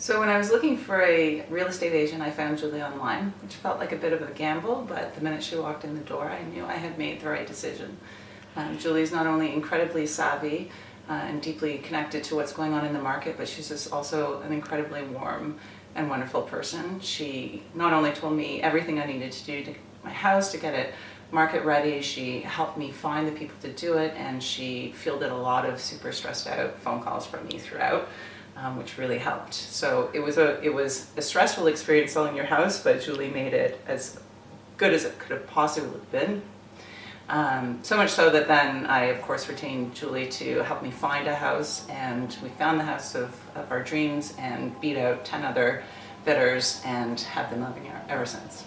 So when I was looking for a real estate agent, I found Julie online, which felt like a bit of a gamble, but the minute she walked in the door, I knew I had made the right decision. Um, Julie's not only incredibly savvy uh, and deeply connected to what's going on in the market, but she's just also an incredibly warm and wonderful person. She not only told me everything I needed to do to my house to get it market ready, she helped me find the people to do it, and she fielded a lot of super stressed out phone calls from me throughout um, which really helped. So it was a it was a stressful experience selling your house, but Julie made it as good as it could have possibly been. Um, so much so that then I, of course, retained Julie to help me find a house, and we found the house of, of our dreams and beat out 10 other bidders and have been living here ever since.